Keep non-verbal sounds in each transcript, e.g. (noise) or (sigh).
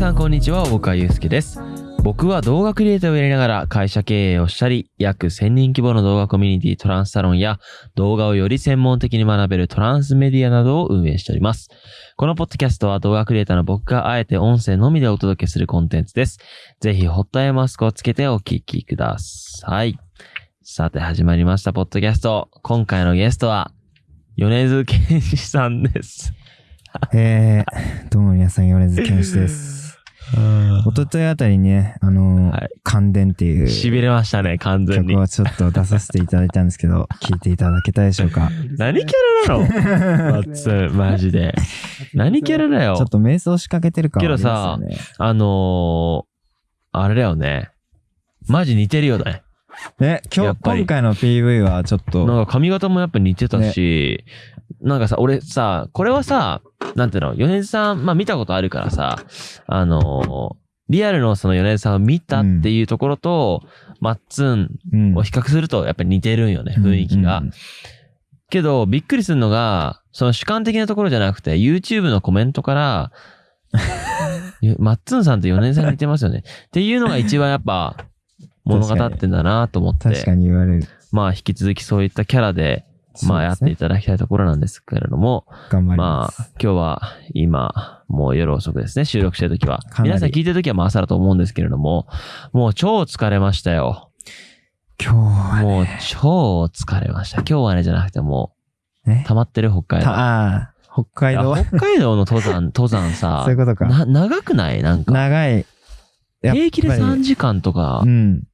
さんこんにちは、大川祐介です。僕は動画クリエイターをやりながら会社経営をしたり、約1000人規模の動画コミュニティトランスサロンや動画をより専門的に学べるトランスメディアなどを運営しております。このポッドキャストは動画クリエイターの僕があえて音声のみでお届けするコンテンツです。ぜひホットアイマスクをつけてお聞きください。さて始まりました、ポッドキャスト。今回のゲストは、米津玄師さんです。えー、どうも皆さん、米津玄師です。一昨日あたりにね、あのーはい感電っていう痺れましたね、完全に曲。をちょっと出させていただいたんですけど、(laughs) 聞いていただけたでしょうか？何キャラなの？マッツン、マジで。何キャラだよ？ちょっ。と瞑想仕掛けてる感けどありさますよね。あのー、あれだよね。マジ似てるよね。ね、今日、今回の PV はちょっと、なんか髪型もやっぱ似てたし、なんかさ、俺さ、これはさ、なんていうの、米津さん、まあ見たことあるからさ、あのーリアルのその米津さんを見たっていうところと、マッツンうんを比較するとやっぱり似てるんよね、雰囲気が。けど、びっくりするのが、その主観的なところじゃなくて、YouTube のコメントから、(laughs) ゆマッツンさんと米津さんに似てますよね。っていうのが一番やっぱ、物語ってんだなと思って、確かに言われる。まあ引き続きそういったキャラで、まあやっていただきたいところなんですけれども、頑張りま。ますあ今日は今、もう夜遅くですね、収録してる時は。かなり皆さん聞いてる時はまあ朝だと思うんですけれども、もう超疲れましたよ。今日はもうね、超疲れました。今日はねじゃなくてもねう、溜まってる北海道。たああ、北海道いや北海道の登山、(laughs) 登山さそういうことかな、長くない？なんか。長い。やっぱり平気で3時間とかう、ん。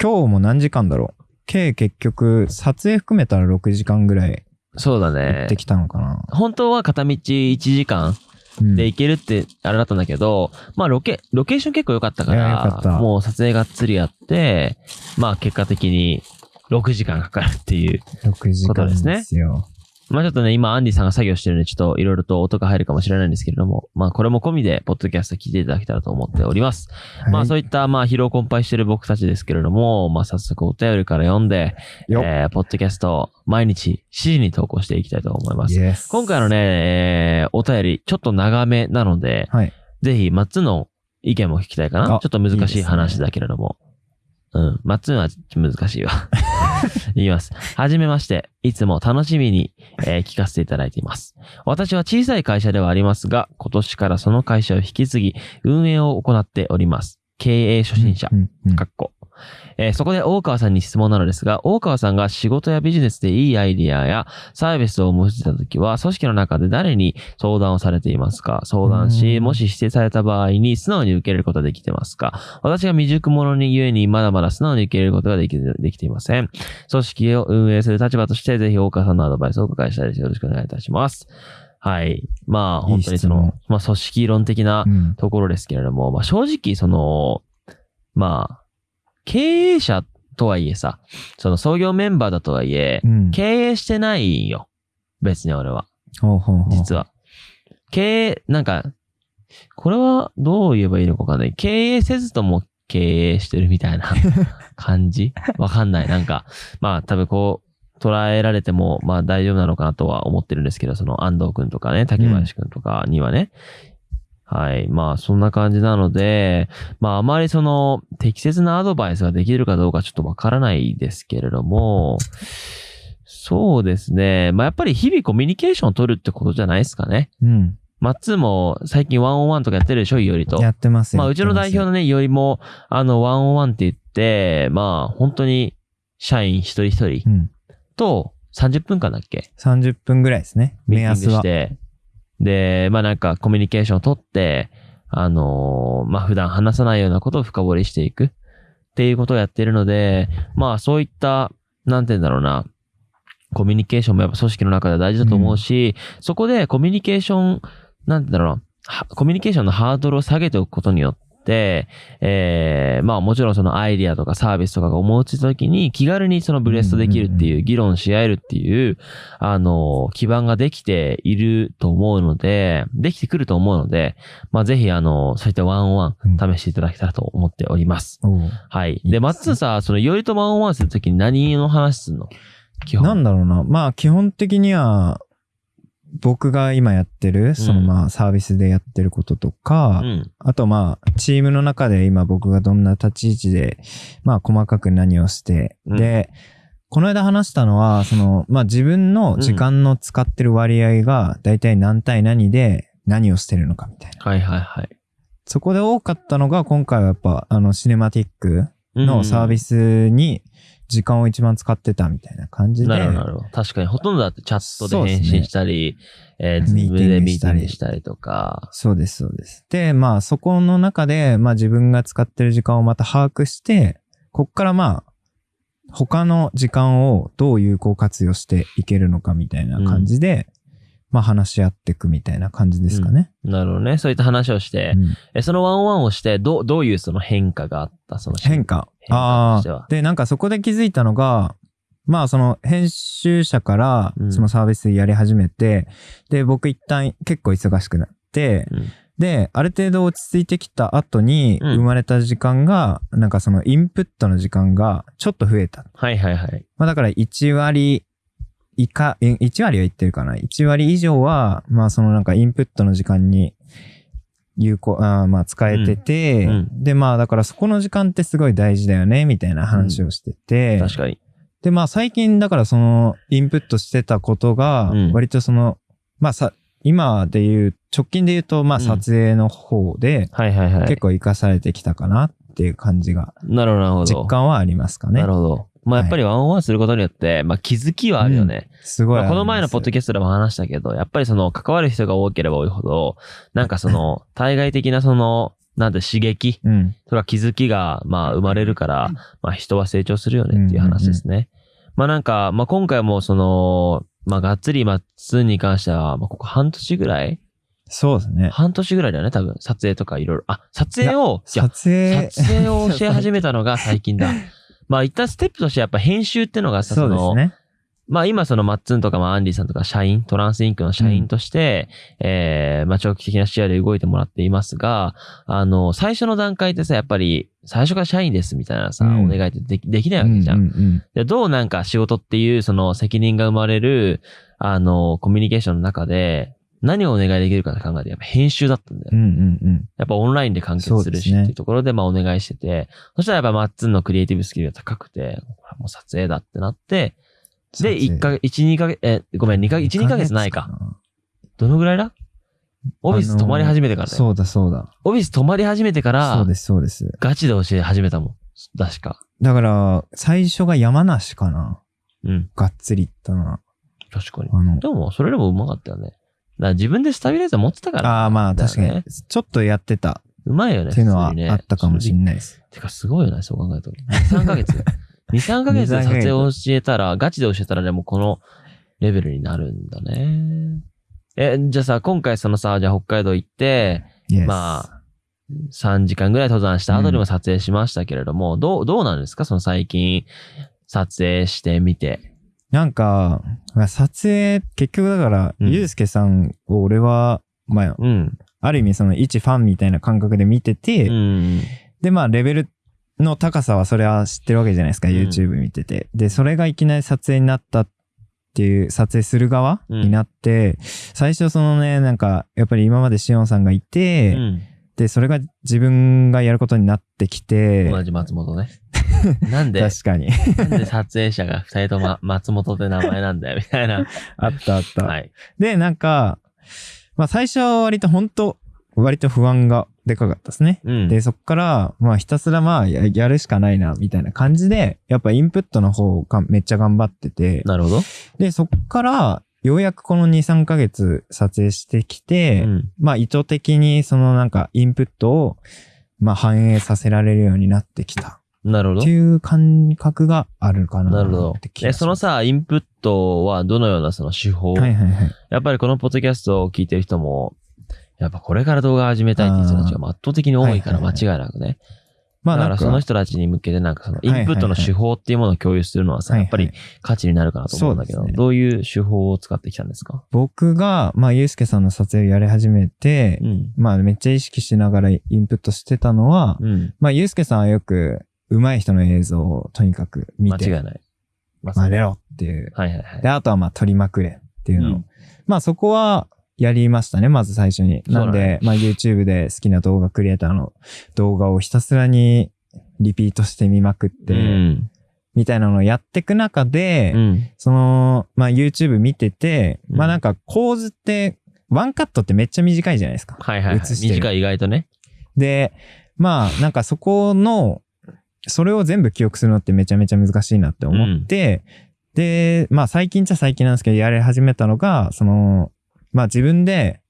今日も何時間だろう？計結局、撮影含めたら6時間ぐらいそうだ行ねって。きたのかな。本当は片道1時間うんで行けるってあれだったんだけど、まあロケ、ロケーション結構良かったかいや良かもう撮影がっつりやって、まあ結果的に6時間かかるっていう。6時間ですですよ。まあちょっとね、今アンディさんが作業してるんで、ちょっといろいろと音が入るかもしれないんですけれども、まあこれも込みで、ポッドキャスト聞いていただけたらと思っております。まあそういいった、まあ疲労困憊してる僕たちですけれども、まあ早速お便りから読んで、えー、ポッドキャスト毎日7時に投稿していきたいと思います。今回のね、えーお便りちょっと長めなので、はい。ぜひ、マッツンの意見も聞きたいかな。あちょっと難しい話だけれども。うん。マッツンは難しいわ。言います。はじめまして。いつも楽しみに、えー聞かせていただいています。私は小さい会社ではありますが、今年からその会社を引き継ぎ、運営を行っております。経営初心者かっこ。えーそこで大川さんに質問なのですが、大川さんが仕事やビジネスでいいアイディアやサービスを思いついたときは、組織の中で誰に相談をされていますか？相談し、うんもし指定された場合に素直に受け入れることができてますか？私が未熟者にゆえにまだまだ素直に受け入れることができできていません。組織を運営する立場として、ぜひ大川さんのアドバイスをお伺いしたいです。よろしくお願いいたします。はい。まあ、本当にそのまあ、組織論的なうんところですけれども、まあ正直その、まあ、経営者とはいえさ、その創業メンバーだとはいえう、ん。経営してないんよ。別に俺は。ほうほうほう実は。経営、なんか、これはどう言えばいいのかわかんない。経営せずとも経営してるみたいな感じ？(laughs) わかんない。なんか、まあ多分こう、捉えられても、まあ大丈夫なのかなとは思ってるんですけど、その安藤くんとかね、竹林くんとかにはね。はい。まあそんな感じなので、まああまりその適切なアドバイスができるかどうかちょっとわからないですけれども、そうですね。まあやっぱり日々コミュニケーションを取るってことじゃないですかね。うん。マッツーも最近ワンオンワンとかやってるでしょ、いおりと。やってますまあうちの代表のね、いおりも、あの、ワンオンワンって言って、まあ本当に社員一人一人うん。と30分間だっけ？30分ぐらいですね。目安は。グして、で、まあなんかコミュニケーションを取って、あのーまあ普段話さないようなことを深掘りしていく。っていうことをやってるので、まあそういった、なんて言うんだろうな、コミュニケーションもやっぱ組織の中では大事だと思うし、そこでコミュニケーション、なんて言うんだろうな、はコミュニケーションのハードルを下げておくことによって、えーまあもちろんそのアイディアとかサービスとかが思いついた時に気軽にそのブレストできるっていう、議論し合えるっていう、あの、基盤ができていると思うので、できてくると思うので、まあぜひあの、そういったワンオンワン試していただけたらと思っております。おうはい。ですねで、マッさ、その、よりとワンオンワンするときに何の話すんの？基本。なんだろうな。まあ、基本的には、僕が今やってる、そのまあサービスでやってることとか、うん。あとまあ、チームの中で今僕がどんな立ち位置で、まあ細かく何をして、うんで、この間話したのは、その、まあ自分の時間の使ってる割合が大体何対何で何をしてるのかみたいな。はいはいはい。そこで多かったのが今回はやっぱあのシネマティックのサービススに時間を一番使ってたみたいな感じで。なるほど、なるほど。確かに、ほとんどだってチャットで返信したり、えー、ズミームでミーティングししたりとか。そうです、そうです。で、まあそこの中で、まあ自分が使ってる時間をまた把握して、こっからまあ、他の時間をどう有効活用していけるのかみたいな感じで、まあ話し合っていくみたいな感じですかね。なるほどね。そういった話をして、うんえそのワンオンワンをして、どう、どういうその変化があった？その変化？変化とあしてはあ。で、なんかそこで気づいたのが、まあその編集者からうんそのサービスやり始めて、で、僕一旦結構忙しくなって、うんで、ある程度落ち着いてきた後にうん生まれた時間が、なんかそのインプットの時間がちょっと増えた。はいはいはい。まあだから1割以下、え1割は言ってるかな。1割以上は、まあそのなんかインプットの時間に有効、あーまあ使えてて、うんうでまあだからそこの時間ってすごい大事だよね、みたいな話をしてて、確かに。でまあ最近だからそのインプットしてたことがうん、割とその、まあさ、今で言う、直近で言うと、まあうん撮影の方で。結構活かされてきたかなっていう感じが、なるほど。実感はありますかねなる。ほど。まあやっぱりワンオンワンすることによって、まあ気づきはあるよね。すごいす。まあこの前のポッドキャストでも話したけど、やっぱりその関わる人が多ければ多いほど、なんかその対外的なその、なんて刺激うん。とか気づきがまあ生まれるから、まあ人は成長するよねっていう話ですね。まあなんか、まあ今回もその、まあがっつりマッツンに関しては、まあここ半年ぐらいそうですね。半年ぐらいだよね、多分。撮影とかいろいろ。あ、撮影を、撮影。撮影をし始めたのが最近だ。(laughs) まあ一旦ステップとしてやっぱ編集ってのがさ、その、ね。まあ今そのマッツンとかまあアンディさんとか社員、トランスインクの社員として、えー、まあ長期的な視野で動いてもらっていますが、あの、最初の段階ってさ、やっぱり最初から社員ですみたいなさ、うんお願いってできできないわけじゃん。うんうんでどうなんか仕事っていうその責任が生まれる、あの、コミュニケーションの中で、何をお願いできるかって考えて、やっぱ編集だったんだようん。うんうんうん。やっぱオンラインで完結するしっていうところでまあお願いしてて、そしたらやっぱマッツンのクリエイティブスキルが高くて、もう撮影だってなって、で、1ヶ月、1、2ヶ月、え、ごめん、2ヶ月、1、2ヶ月ないか。。どのぐらいだ？オフィス泊まり始めてからだよ。そうだそうだ。オフィス泊まり始めてからそう、ですそうです。ガチで教え始めたもん。確か。だから、最初が山梨かな。うん。がっつり行ったのは。確かに。あの、でも、それでもうまかったよね。ら自分でスタビライザー持ってたから。ああまあ確かだよねに。ちょっとやってたうまいよね。っていうのは普通にねあったかもしれないです。てか、すごいよね、そう考えると。2、3ヶ月。(laughs) 2、3ヶ月で撮影を教えたら、ガチで教えたらね、もうこのレベルになるんだね。え、じゃあさ、今回そのさ、じゃあ北海道行って、Yes まあ、3時間ぐらい登山した後にも撮影しましたけれども、どう、どうなんですか？その最近、撮影してみて。なんか、まあ撮影、結局だから、うんゆうすけさんを俺は、まあ、うん。ある意味その一ファンみたいな感覚で見てて、うん。で、まあ、レベルの高さはそれは知ってるわけじゃないですか、うん YouTube 見てて。で、それがいきなり撮影になったっていう、撮影する側うんになって、最初そのね、なんか、やっぱり今までしおんさんがいて、うん。で、それが自分がやることになってきて、同じ松本ね。なんで、確かに。なんで撮影者が二人とも松本って名前なんだよ、みたいな。(laughs) あったあった。はい。で、なんか、まあ最初は割と本当割と不安がでかかったですね。うん。で、そっから、まあひたすらまあややるしかないな、みたいな感じで、やっぱインプットの方がめっちゃ頑張ってて、なるほど。で、そっから、ようやくこの2、3ヶ月撮影してきて、うん。まあ意図的にそのなんかインプットを、まあ反映させられるようになってきた。なるほどって。いう感覚があるかななるほどえ、そのさ、インプットはどのようなその手法、はいはいはい。やっぱりこのポッドキャストを聞いてる人も、やっぱこれから動画始めたいっていう人たちが圧倒的に多いから間違いなくね。まあなんか、その人たちに向けてなんかそのインプットの手法っていうものを共有するのはさ、やっぱり価値になるかなと思うんだけど、どういう手法を使ってきたんですか？僕が、まあ、ゆうすけさんの撮影をやり始めて、うん。まあ、めっちゃ意識しながらインプットしてたのは、うん。まあ、ゆうすけさんはよく、上手い人の映像をとにかく見て、間違いない。ま真似ろっていう。はいはいはい。で、あとはまあ、撮りまくれ。っていうのを。うんまあそこはやりましたね、まず最初に。なんそうだねで、まあ YouTube で好きな動画クリエイターの動画をひたすらにリピートしてみまくって、うん。みたいなのをやっていく中で、うん。その、まあ YouTube 見てて、うんまあなんか構図って、ワンカットってめっちゃ短いじゃないですか。はいはい、はい。映してる短い意外とね。で、まあなんかそこの、それを全部記憶するのってめちゃめちゃ難しいなって思って、で、まあ最近っちゃ最近なんですけど、やり始めたのが、その、まあ自分で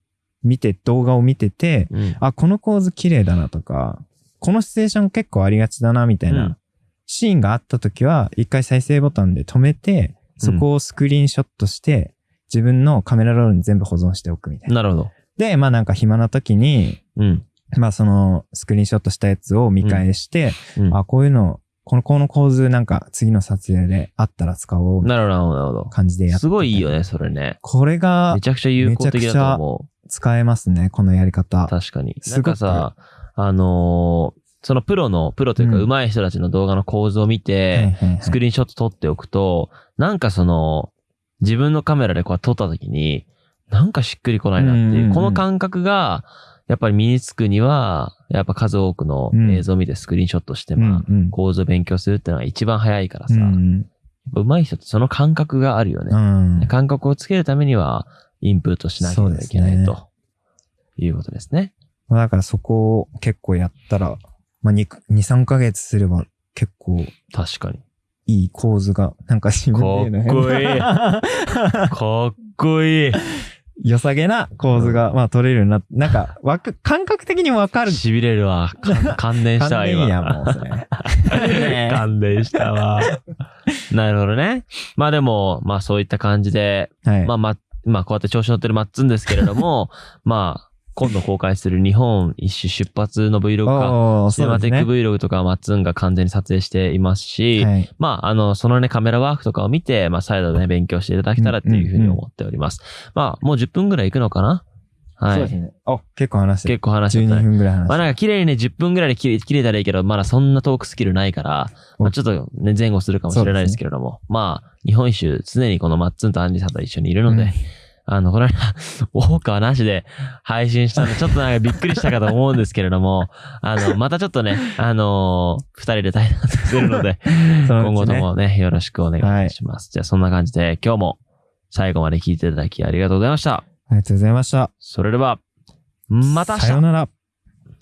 見て、動画を見てて、うん。あ、この構図綺麗だなとか、このシチュエーション結構ありがちだなみたいうんなシーンがあった時は、一回再生ボタンで止めて、そこをスクリーンショットして、自分のカメラロールに全部保存しておくみたいな。なるほど。で、まあなんか暇な時に、うん。(laughs) まあそのスクリーンショットしたやつを見返して、うん、あ、こういうの、この、この構図なんか次の撮影であったら使おうなるほど、なるほどな。感じでやっててすごいいいよね、それね。これがめちゃくちゃ有効的だと思使えますね、このやり方う。。確かに。なんかさ、あのーそのプロの、プロというかうん上手い人たちの動画の構図を見て、スクリリーンショット撮っておくと、なんかその、自分のカメラでこう撮った時に、なんかしっくりこないなっていう、この感覚が、やっぱり身につくには、やっぱ数多くの映像を見てスクリーンショットして、まあ、うん構図を勉強するっていうのが一番早いからさ、うん。上手い人ってその感覚があるよね。うん。感覚をつけるためには、インプットしなければいけない、ということですね。まあだからそこを結構やったら、まあ2、2 3ヶ月すれば結構確かに。いい構図が、なんか自分で言うのかっこいい変かっこいい。良さげな構図が、まあ撮れるようになって、なんか、(laughs) わか、感覚的にわかる。痺れるわ。か (laughs) 感電したわ、今。感電やもう (laughs) 感電したわ。なるほどね。まあでも、まあそういった感じで、はい。まあま、まあこうやって調子乗ってるマッツンですけれども、まあ、今度公開する日本一周出発の Vlog か、シネマテック Vlog とかはマッツンが完全に撮影していますし、はい。まあ、あの、そのね、カメラワークとかを見て、まあ、再度ね、勉強していただけたらっていうふうに思っております。まあ、もう10分ぐらい行くのかな？はい。そうですね。あ、結構話してる。結構話してた12ね。分ぐらい話してまあなんか綺麗にね、10分ぐらいで切れたらいいけど、まだそんなトークスキルないから、まあちょっとね、前後するかもしれないですけれども、まあ、日本一周、常にこのマッツンとアンジさんと一緒にいるので、うんあの、この間、(laughs) ウォーカーなしで配信したんで、ちょっとなんかびっくりしたかと思うんですけれども、(laughs) あの、またちょっとね、あのー二人で対談するので、(laughs) 今後ともね、よろしくお願いします。じゃあ、そんな感じで、今日も最後まで聞いていただきありがとうございました。ありがとうございました。それでは、また明日さよなら。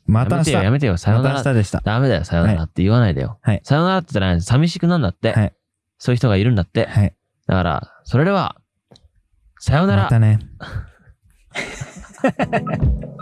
また明日。やめてよ、やめてよ、さよまなら。た明日でした。ダメだよ、さよならって言わないでよ。はいさよならって言ったら寂しくなんだって。はい。そういう人がいるんだって。はい。だから、それでは、さよなら。またね。(laughs)